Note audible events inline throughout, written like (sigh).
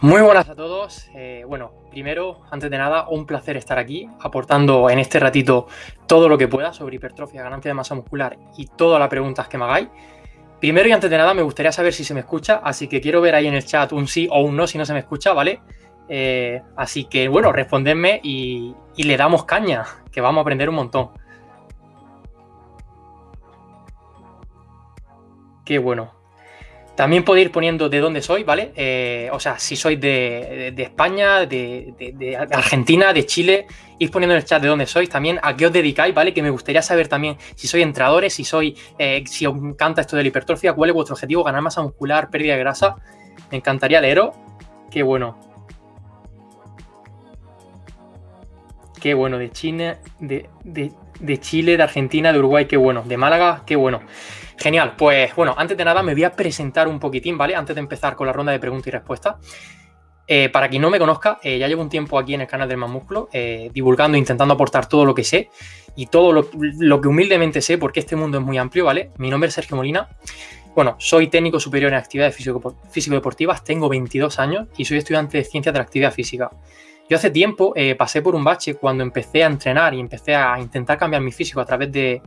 Muy buenas a todos. Eh, bueno, primero, antes de nada, un placer estar aquí aportando en este ratito todo lo que pueda sobre hipertrofia, ganancia de masa muscular y todas las preguntas que me hagáis. Primero y antes de nada, me gustaría saber si se me escucha, así que quiero ver ahí en el chat un sí o un no si no se me escucha, ¿vale? Eh, así que, bueno, respondedme y, y le damos caña, que vamos a aprender un montón. Qué bueno. También podéis ir poniendo de dónde sois, ¿vale? Eh, o sea, si sois de, España, de, Argentina, de Chile, ir poniendo en el chat de dónde sois, también a qué os dedicáis, ¿vale? Que me gustaría saber también si sois entrenadores, si sois, eh, si os encanta esto de la hipertrofia, cuál es vuestro objetivo, ganar masa muscular, pérdida de grasa. Me encantaría leeros. Qué bueno. Qué bueno, de China, de, de Chile, de Argentina, de Uruguay, qué bueno. De Málaga, qué bueno. Genial, pues bueno, antes de nada me voy a presentar un poquitín, ¿vale? Antes de empezar con la ronda de preguntas y respuestas. Eh, para quien no me conozca, eh, ya llevo un tiempo aquí en el canal del Más Músculo, eh, divulgando, intentando aportar todo lo que sé y todo lo, que humildemente sé, porque este mundo es muy amplio, ¿vale? Mi nombre es Sergio Molina. Bueno, soy técnico superior en actividades físico-deportivas, tengo 22 años y soy estudiante de ciencias de la actividad física. Yo hace tiempo pasé por un bache cuando empecé a entrenar y empecé a intentar cambiar mi físico a través de,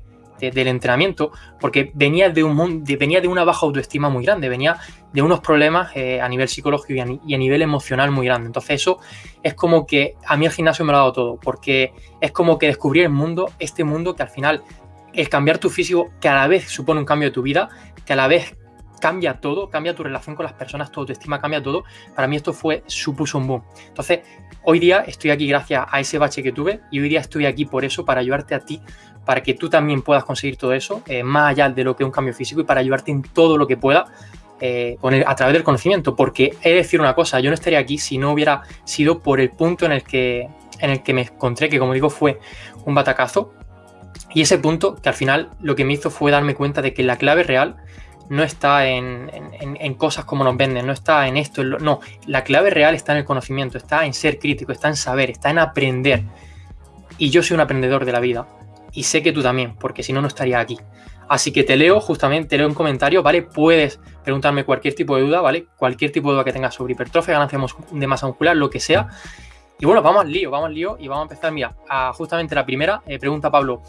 del entrenamiento, porque venía de, un, venía de una baja autoestima muy grande, venía de unos problemas eh, a nivel psicológico y a, nivel emocional muy grande. Entonces eso es como que a mí el gimnasio me lo ha dado todo, porque es como que descubrir el mundo, este mundo que al final el cambiar tu físico que a la vez supone un cambio de tu vida, que a la vez cambia todo, cambia tu relación con las personas, tu autoestima cambia todo. Para mí esto fue, supuso un boom. Entonces, hoy día estoy aquí gracias a ese bache que tuve y hoy día estoy aquí por eso, para ayudarte a ti para que tú también puedas conseguir todo eso, eh, más allá de lo que es un cambio físico y para ayudarte en todo lo que pueda eh, a través del conocimiento. Porque he de decir una cosa, yo no estaría aquí si no hubiera sido por el punto en el que, en el que me encontré, que como digo fue un batacazo. Y ese punto que al final lo que me hizo fue darme cuenta de que la clave real no está en, cosas como nos venden, no está en esto, no, la clave real está en el conocimiento, está en ser crítico, está en saber, está en aprender. Y yo soy un aprendedor de la vida y sé que tú también, porque si no, no estaría aquí. Así que te leo justamente, te leo en comentarios, ¿vale? Puedes preguntarme cualquier tipo de duda, ¿vale? Cualquier tipo de duda que tengas sobre hipertrofia, ganancia de masa muscular, lo que sea. Y bueno, vamos al lío, vamos al lío y vamos a empezar, mira, a justamente la primera, eh, pregunta Pablo,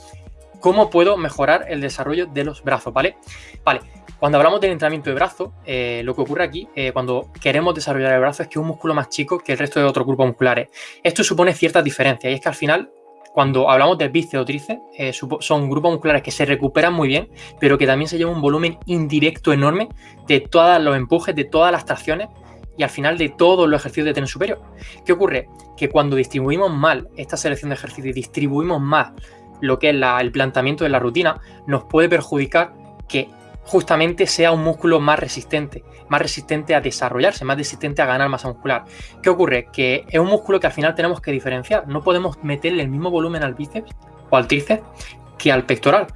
¿cómo puedo mejorar el desarrollo de los brazos, ¿vale? Vale, cuando hablamos del entrenamiento de brazo, eh, lo que ocurre aquí, eh, cuando queremos desarrollar el brazo, es que es un músculo más chico que el resto de otros grupos musculares. Esto supone ciertas diferencias y es que al final cuando hablamos de bíceps o tríceps, eh, son grupos musculares que se recuperan muy bien, pero que también se lleva un volumen indirecto enorme de todos los empujes, de todas las tracciones y al final de todos los ejercicios de tren superior. ¿Qué ocurre? Que cuando distribuimos mal esta selección de ejercicios y distribuimos mal lo que es el planteamiento de la rutina, nos puede perjudicar que justamente sea un músculo más resistente, más resistente a desarrollarse, más resistente a ganar masa muscular. ¿Qué ocurre? Que es un músculo que al final tenemos que diferenciar. No podemos meterle el mismo volumen al bíceps o al tríceps que al pectoral.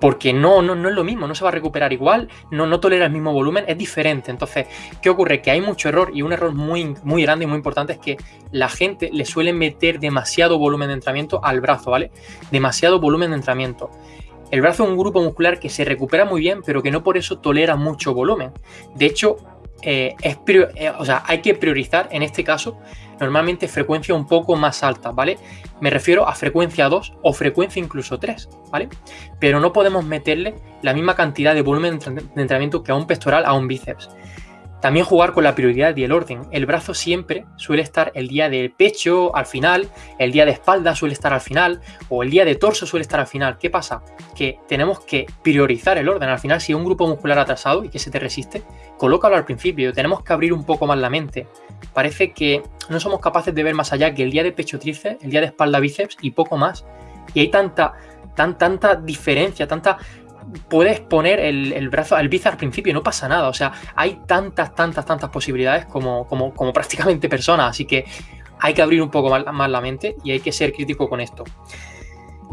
Porque no, no, no es lo mismo, no se va a recuperar igual, no, no tolera el mismo volumen, es diferente. Entonces, ¿qué ocurre? Que hay mucho error y un error muy, muy grande y muy importante es que la gente le suele meter demasiado volumen de entrenamiento al brazo, ¿vale? Demasiado volumen de entrenamiento. El brazo es un grupo muscular que se recupera muy bien, pero que no por eso tolera mucho volumen. De hecho, eh, es eh, o sea, hay que priorizar en este caso normalmente frecuencia un poco más alta, ¿vale? Me refiero a frecuencia 2 o frecuencia incluso 3, ¿vale? Pero no podemos meterle la misma cantidad de volumen de entrenamiento que a un pectoral a un bíceps. También jugar con la prioridad y el orden. El brazo siempre suele estar el día del pecho al final, el día de espalda suele estar al final, o el día de torso suele estar al final. ¿Qué pasa? Que tenemos que priorizar el orden. Al final, si hay un grupo muscular atrasado y que se te resiste, colócalo al principio. Tenemos que abrir un poco más la mente. Parece que no somos capaces de ver más allá que el día de pecho tríceps, el día de espalda bíceps y poco más. Y hay tanta, tan, tanta diferencia, tanta puedes poner el, brazo al bíceps al principio no pasa nada. O sea, hay tantas, tantas, tantas posibilidades como (laughs) prácticamente personas. Así que hay que abrir un poco más, la mente y hay que ser crítico con esto.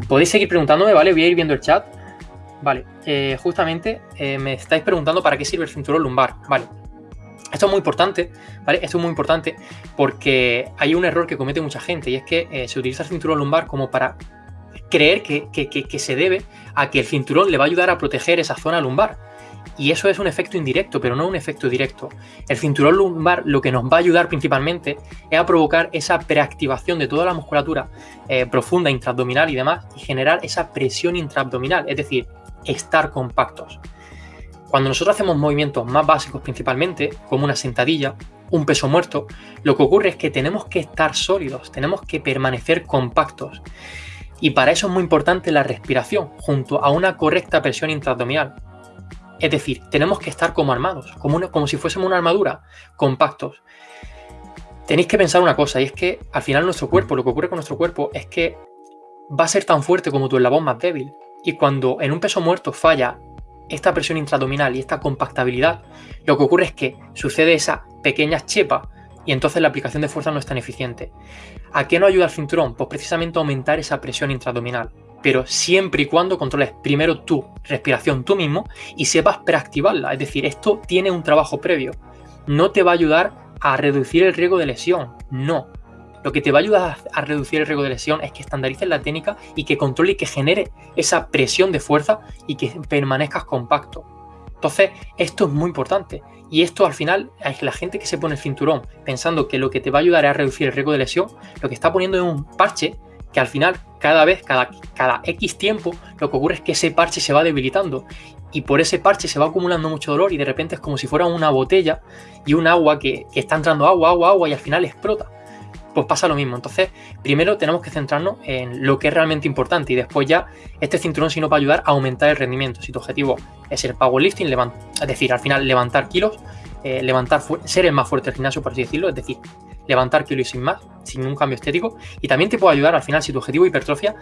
Podéis seguir preguntándome, ¿vale? Voy a ir viendo el chat. Vale, eh, justamente eh, me estáis preguntando para qué sirve el cinturón lumbar. Vale, esto es muy importante, ¿vale? Esto es muy importante porque hay un error que comete mucha gente y es que eh, se utiliza el cinturón lumbar como para creer que, se debe a que el cinturón le va a ayudar a proteger esa zona lumbar. Y eso es un efecto indirecto, pero no un efecto directo. El cinturón lumbar lo que nos va a ayudar principalmente es a provocar esa preactivación de toda la musculatura eh, profunda, intraabdominal y demás, y generar esa presión intraabdominal, es decir, estar compactos. Cuando nosotros hacemos movimientos más básicos principalmente, como una sentadilla, un peso muerto, lo que ocurre es que tenemos que estar sólidos, tenemos que permanecer compactos. Y para eso es muy importante la respiración, junto a una correcta presión intraabdominal. Es decir, tenemos que estar como armados, como, si fuésemos una armadura, compactos. Tenéis que pensar una cosa, y es que al final nuestro cuerpo, lo que ocurre con nuestro cuerpo es que va a ser tan fuerte como tu eslabón más débil. Y cuando en un peso muerto falla esta presión intraabdominal y esta compactabilidad, lo que ocurre es que sucede esa pequeña chepa y entonces la aplicación de fuerza no es tan eficiente. ¿A qué nos ayuda el cinturón? Pues precisamente aumentar esa presión intraabdominal, pero siempre y cuando controles primero tu respiración tú mismo y sepas preactivarla, es decir, esto tiene un trabajo previo. No te va a ayudar a reducir el riesgo de lesión, no. Lo que te va a ayudar a reducir el riesgo de lesión es que estandarices la técnica y que controle y que genere esa presión de fuerza y que permanezcas compacto. Entonces, esto es muy importante. Y esto al final, es la gente que se pone el cinturón pensando que lo que te va a ayudar es a reducir el riesgo de lesión, lo que está poniendo es un parche que al final, cada vez, cada, cada X tiempo, lo que ocurre es que ese parche se va debilitando. Y por ese parche se va acumulando mucho dolor y de repente es como si fuera una botella y un agua que, que está entrando agua, agua, agua y al final explota pues pasa lo mismo. Entonces, primero tenemos que centrarnos en lo que es realmente importante y después ya este cinturón sino para ayudar a aumentar el rendimiento. Si tu objetivo es el powerlifting, es decir, al final levantar kilos, eh, levantar ser el más fuerte del gimnasio, por así decirlo, es decir, levantar kilos sin más, sin un cambio estético. Y también te puede ayudar al final, si tu objetivo hipertrofia,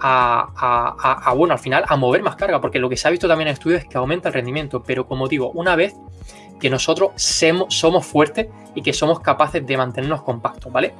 a, bueno, al final a mover más carga, porque lo que se ha visto también en estudios es que aumenta el rendimiento, pero como digo, una vez que nosotros somos fuertes y que somos capaces de mantenernos compactos, ¿vale?